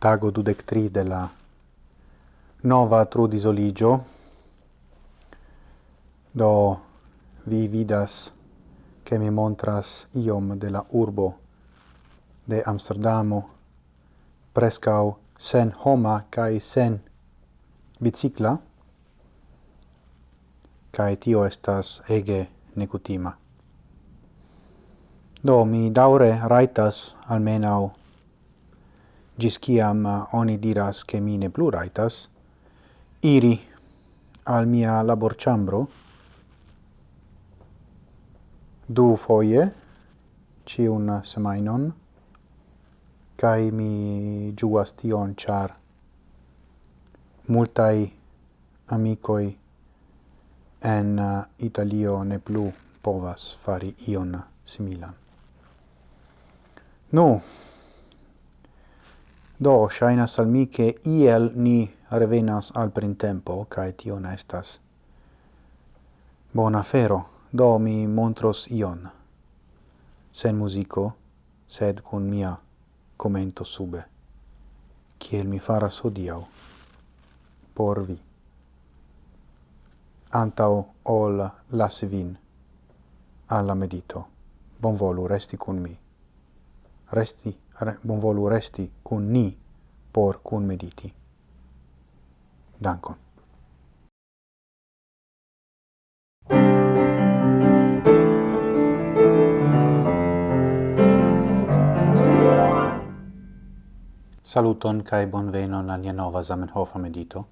tago dudec tri de la nova trudisoligio. Do vi vidas che mi montras iom de la urbo de Amsterdamo prescau sen homa cae sen bicicla, cae tio estas ege necutima. Do mi daure raitas almenau gis ciam eh, oni diras che mi ne plu raitas, iri al mia labor chambro du foie ciun semainon cae mi giuas tion char multai amicoi en uh, Italio ne plu povas fari ion similan. Nu, no, Do, shainas al mi che iel ni revenas al printempo, cae tio ne estas bona fero. Do, mi montros ion, sen musico, sed cun mia commento sube, kiel mi faras odiau, por vi. Antau ol lasi vin alla medito. Bon volu resti cun mi resti, re, bonvolu resti cun ni por cun mediti. Dankon. Saluton kai bonvenon al nia nova Zamenhof medito.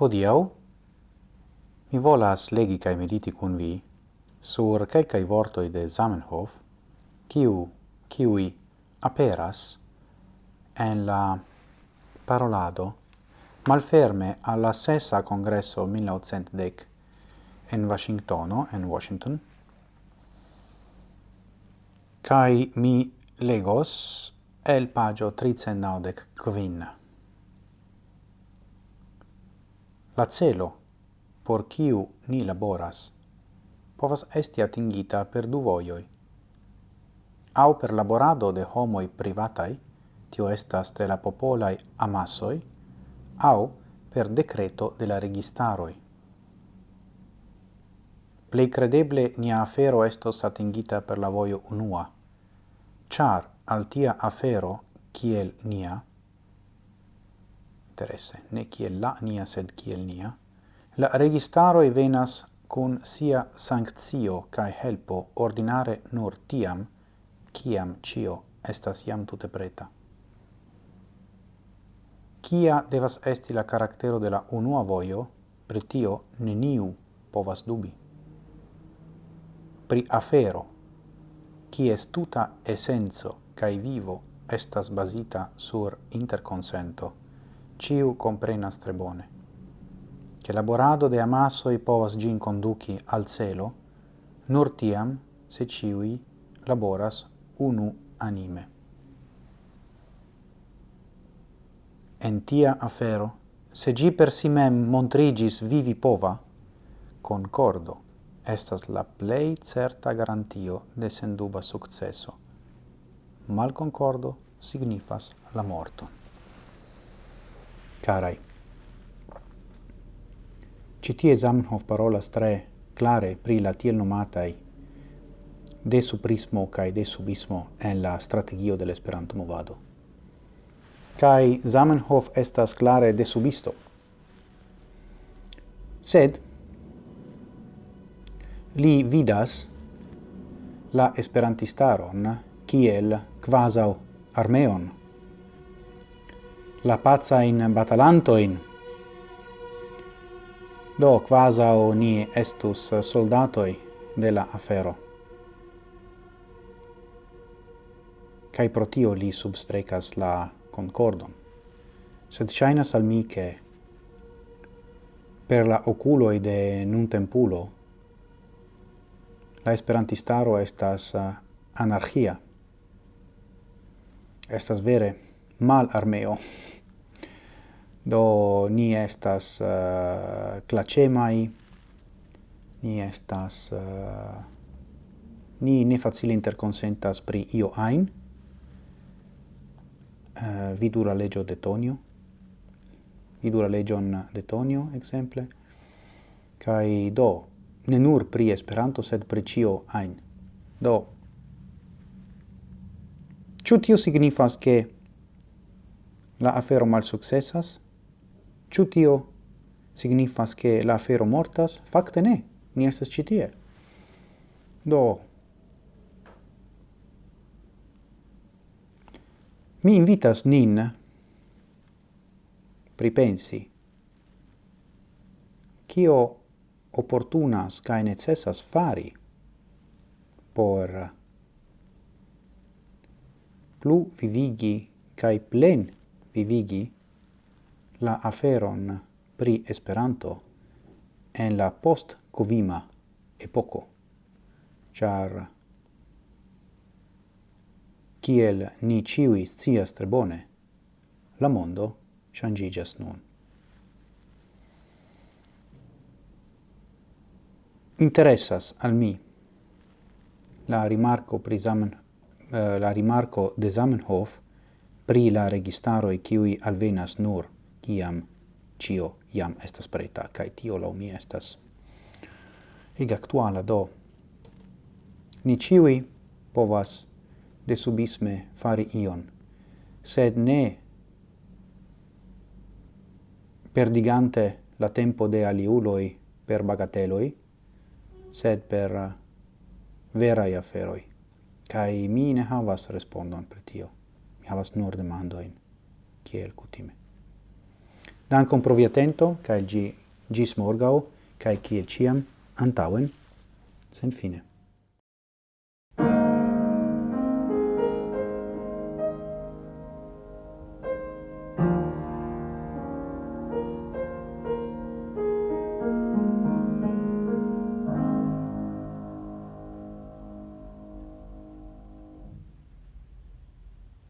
Hodiau mi volas legi kai mediti kun vi sur kelkai vortoi de Zamenhof, kiu kiui aperas en la parolado malferme alla sessa congresso 1910 en Washingtono, en Washington, cae mi legos el pagio 395 quin. La celo por kiu ni laboras povas esti atingita per du voioi au per laborado de homoi privatai, tio estas de la popolai amassoi, au per decreto de la registaroi. Plei credeble nia afero estos atingita per la voio unua, char al tia afero, kiel nia, interesse, ne kiel la nia, sed kiel nia, la registaroi venas cun sia sanctio cae helpo ordinare nur tiam, ciam cio estas iam tute preta. Cia devas esti la caractero de la unua voio, pri tio neniu povas dubi. Pri afero, cies tuta essenzo cae vivo estas basita sur interconsento, ciu comprenas tre bone. Che laborado de amassoi povas gin conduci al celo, nur tiam se ciui laboras unu anime. En tia afero, se gi per si mem montrigis vivi pova, concordo estas la plei certa garantio de senduba successo. Mal concordo signifas la morto. Carai, citie Zamenhof parolas tre clare pri la tiel nomatai de suprismo kai de subismo en la strategio de Esperanto movado. kai Zamenhof estas klare de subisto. Sed li vidas la esperantistaron kiel quasau armeon. La pazza in batalanto in do quasau ni estus soldatoi de la afero. cae pro tio li substrecas la concordon. Sed shainas al mi che per la oculoi de nun tempulo la esperantistaro estas eh, anarchia. Estas vere mal armeo. Do ni estas uh, clacemai, ni estas... Uh, ni ne facile interconsentas pri io ain, Eh, uh, vidu la legio de Tonio, vidu la legion de Tonio, exemple, kai do, ne nur pri Esperanto, sed pri cio ein Do, Ciu tio signifas che la afero mal successas? Ciu tio signifas che la afero mortas? Fakte ne, ni estas citie. Do mi invitas nin pripensi. Kio opportunas kaj necessas fari por plu vivigi kai plen vivigi la aferon pri Esperanto en la post-covima epoco, char kiel ni ciui scias tre bone, la mondo changigas nun. Interessas al mi la rimarco pri Zamen, uh, eh, la rimarco de Zamenhof pri la registaro e kiui alvenas nur kiam cio iam estas preta, kai tio la mi estas ig actuala do. Ni ciui povas de subisme fari ion, sed ne perdigante la tempo de aliuloi per bagateloi, sed per uh, verai aferoi. Cai mi ne havas respondon per tio. Mi havas nur demandoin, kiel kutime. Dankon pro via tento, cae gi, gis morgau, cae kiel ciam, antauen, sen fine.